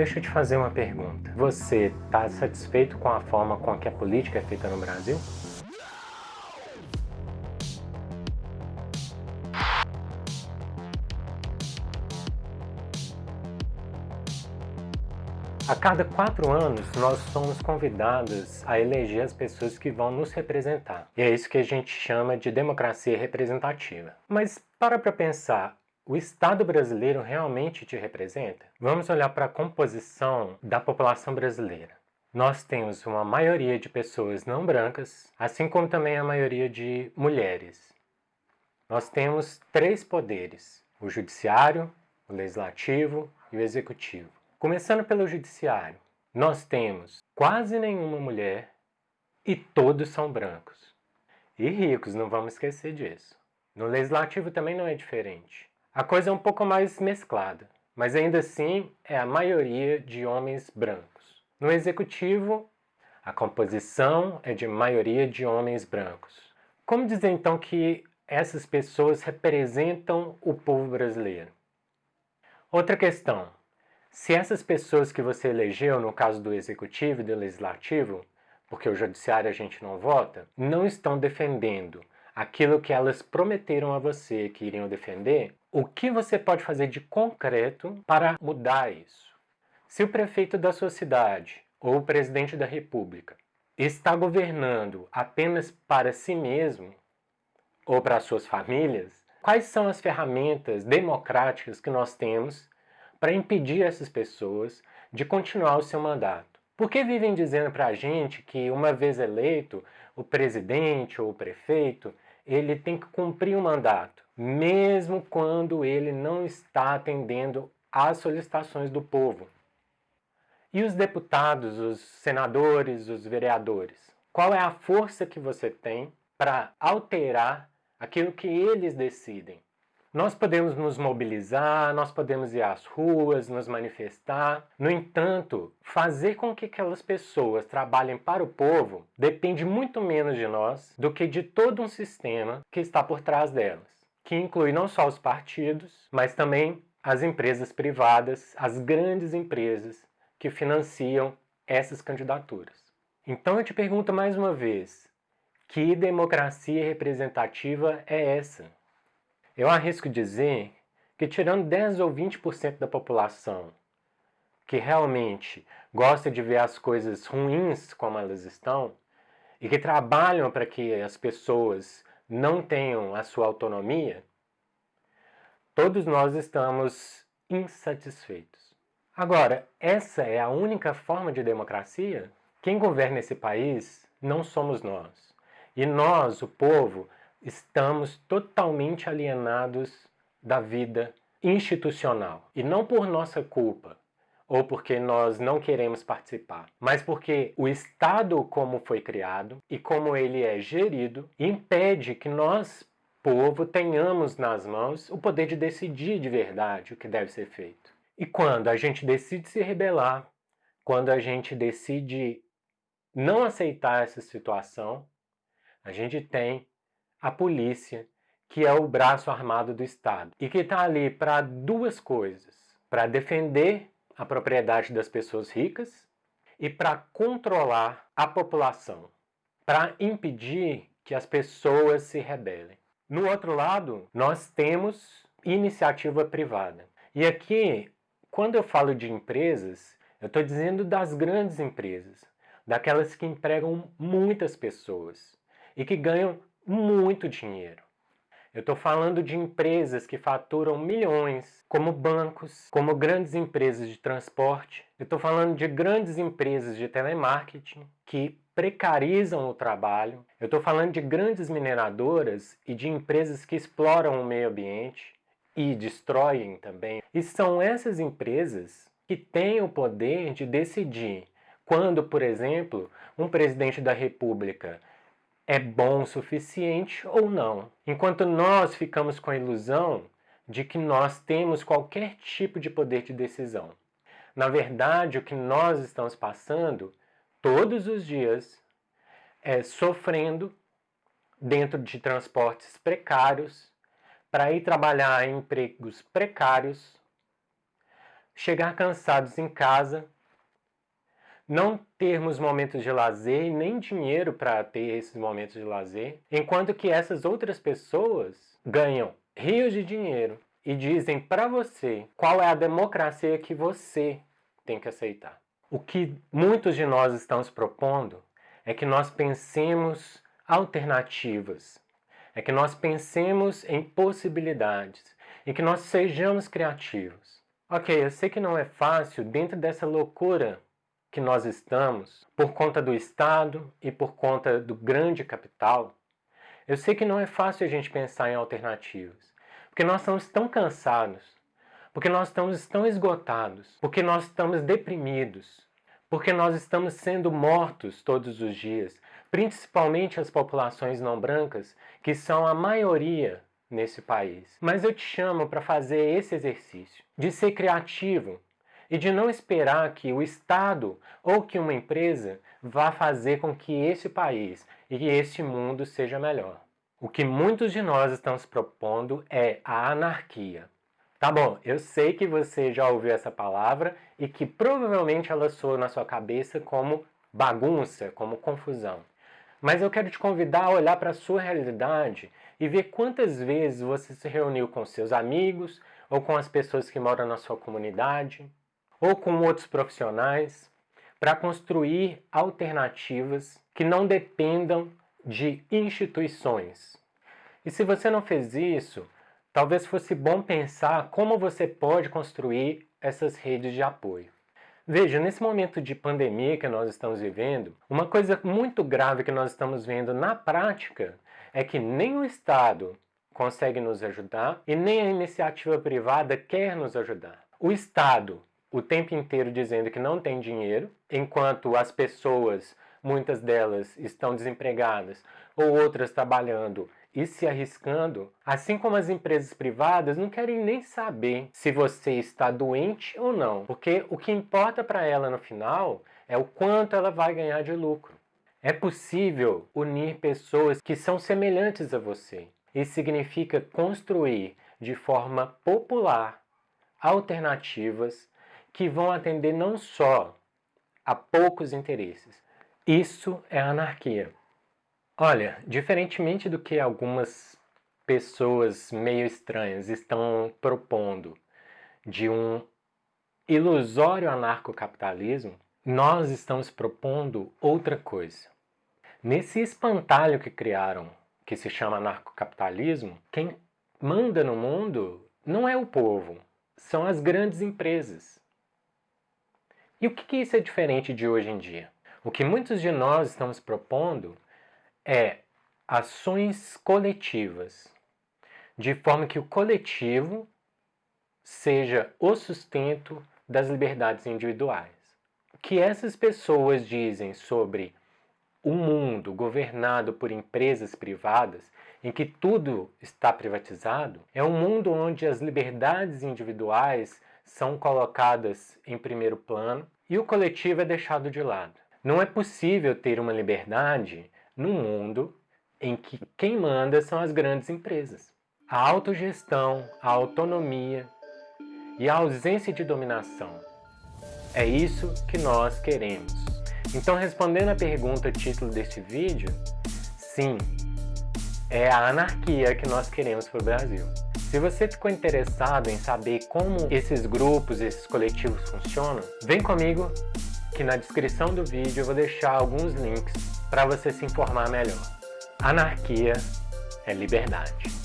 Deixa eu te fazer uma pergunta. Você está satisfeito com a forma com que a política é feita no Brasil? A cada quatro anos, nós somos convidados a eleger as pessoas que vão nos representar. E é isso que a gente chama de democracia representativa. Mas para para pensar, o Estado brasileiro realmente te representa? Vamos olhar para a composição da população brasileira. Nós temos uma maioria de pessoas não brancas, assim como também a maioria de mulheres. Nós temos três poderes, o judiciário, o legislativo e o executivo. Começando pelo judiciário, nós temos quase nenhuma mulher e todos são brancos. E ricos, não vamos esquecer disso. No legislativo também não é diferente. A coisa é um pouco mais mesclada, mas ainda assim é a maioria de homens brancos. No executivo, a composição é de maioria de homens brancos. Como dizer então que essas pessoas representam o povo brasileiro? Outra questão, se essas pessoas que você elegeu, no caso do Executivo e do Legislativo, porque o Judiciário a gente não vota, não estão defendendo aquilo que elas prometeram a você que iriam defender, o que você pode fazer de concreto para mudar isso? Se o prefeito da sua cidade ou o presidente da república está governando apenas para si mesmo ou para suas famílias, quais são as ferramentas democráticas que nós temos para impedir essas pessoas de continuar o seu mandato. Por que vivem dizendo para a gente que uma vez eleito, o presidente ou o prefeito, ele tem que cumprir o mandato, mesmo quando ele não está atendendo às solicitações do povo? E os deputados, os senadores, os vereadores? Qual é a força que você tem para alterar aquilo que eles decidem? Nós podemos nos mobilizar, nós podemos ir às ruas, nos manifestar. No entanto, fazer com que aquelas pessoas trabalhem para o povo depende muito menos de nós do que de todo um sistema que está por trás delas, que inclui não só os partidos, mas também as empresas privadas, as grandes empresas que financiam essas candidaturas. Então eu te pergunto mais uma vez, que democracia representativa é essa? Eu arrisco dizer que tirando 10 ou 20% da população que realmente gosta de ver as coisas ruins como elas estão e que trabalham para que as pessoas não tenham a sua autonomia, todos nós estamos insatisfeitos. Agora, essa é a única forma de democracia? Quem governa esse país não somos nós. E nós, o povo, estamos totalmente alienados da vida institucional. E não por nossa culpa, ou porque nós não queremos participar, mas porque o Estado como foi criado e como ele é gerido impede que nós, povo, tenhamos nas mãos o poder de decidir de verdade o que deve ser feito. E quando a gente decide se rebelar, quando a gente decide não aceitar essa situação, a gente tem a polícia, que é o braço armado do Estado, e que está ali para duas coisas, para defender a propriedade das pessoas ricas e para controlar a população, para impedir que as pessoas se rebelem. No outro lado, nós temos iniciativa privada. E aqui, quando eu falo de empresas, eu estou dizendo das grandes empresas, daquelas que empregam muitas pessoas e que ganham muito dinheiro. Eu estou falando de empresas que faturam milhões, como bancos, como grandes empresas de transporte. Eu estou falando de grandes empresas de telemarketing que precarizam o trabalho. Eu estou falando de grandes mineradoras e de empresas que exploram o meio ambiente e destroem também. E são essas empresas que têm o poder de decidir quando, por exemplo, um presidente da república é bom o suficiente ou não. Enquanto nós ficamos com a ilusão de que nós temos qualquer tipo de poder de decisão. Na verdade, o que nós estamos passando todos os dias é sofrendo dentro de transportes precários, para ir trabalhar em empregos precários, chegar cansados em casa, não termos momentos de lazer e nem dinheiro para ter esses momentos de lazer, enquanto que essas outras pessoas ganham rios de dinheiro e dizem para você qual é a democracia que você tem que aceitar. O que muitos de nós estamos propondo é que nós pensemos alternativas, é que nós pensemos em possibilidades e que nós sejamos criativos. Ok, eu sei que não é fácil dentro dessa loucura que nós estamos, por conta do Estado e por conta do grande capital, eu sei que não é fácil a gente pensar em alternativas, porque nós estamos tão cansados, porque nós estamos tão esgotados, porque nós estamos deprimidos, porque nós estamos sendo mortos todos os dias, principalmente as populações não brancas, que são a maioria nesse país. Mas eu te chamo para fazer esse exercício, de ser criativo e de não esperar que o Estado ou que uma empresa vá fazer com que esse país e que esse mundo seja melhor. O que muitos de nós estamos propondo é a anarquia. Tá bom, eu sei que você já ouviu essa palavra e que provavelmente ela soa na sua cabeça como bagunça, como confusão. Mas eu quero te convidar a olhar para a sua realidade e ver quantas vezes você se reuniu com seus amigos ou com as pessoas que moram na sua comunidade ou com outros profissionais para construir alternativas que não dependam de instituições. E se você não fez isso, talvez fosse bom pensar como você pode construir essas redes de apoio. Veja, nesse momento de pandemia que nós estamos vivendo, uma coisa muito grave que nós estamos vendo na prática é que nem o Estado consegue nos ajudar e nem a iniciativa privada quer nos ajudar. O Estado, o tempo inteiro dizendo que não tem dinheiro, enquanto as pessoas, muitas delas, estão desempregadas ou outras trabalhando e se arriscando, assim como as empresas privadas não querem nem saber se você está doente ou não, porque o que importa para ela no final é o quanto ela vai ganhar de lucro. É possível unir pessoas que são semelhantes a você. Isso significa construir de forma popular alternativas que vão atender não só a poucos interesses. Isso é anarquia. Olha, diferentemente do que algumas pessoas meio estranhas estão propondo de um ilusório anarcocapitalismo, nós estamos propondo outra coisa. Nesse espantalho que criaram, que se chama anarcocapitalismo, quem manda no mundo não é o povo, são as grandes empresas. E o que isso é diferente de hoje em dia? O que muitos de nós estamos propondo é ações coletivas, de forma que o coletivo seja o sustento das liberdades individuais. O que essas pessoas dizem sobre um mundo governado por empresas privadas, em que tudo está privatizado, é um mundo onde as liberdades individuais são colocadas em primeiro plano e o coletivo é deixado de lado. Não é possível ter uma liberdade num mundo em que quem manda são as grandes empresas. A autogestão, a autonomia e a ausência de dominação. É isso que nós queremos. Então, respondendo à pergunta título deste vídeo, sim, é a anarquia que nós queremos para o Brasil. Se você ficou interessado em saber como esses grupos, esses coletivos funcionam, vem comigo que na descrição do vídeo eu vou deixar alguns links para você se informar melhor. Anarquia é liberdade.